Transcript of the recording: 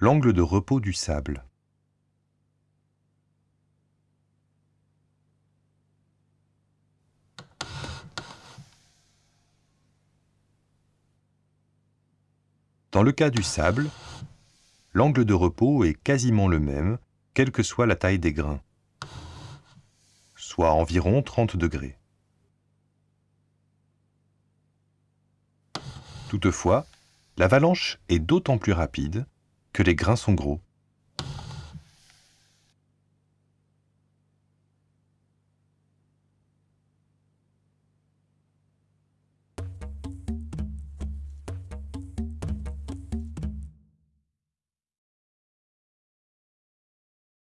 L'angle de repos du sable. Dans le cas du sable, l'angle de repos est quasiment le même, quelle que soit la taille des grains, soit environ 30 degrés. Toutefois, l'avalanche est d'autant plus rapide que les grains sont gros.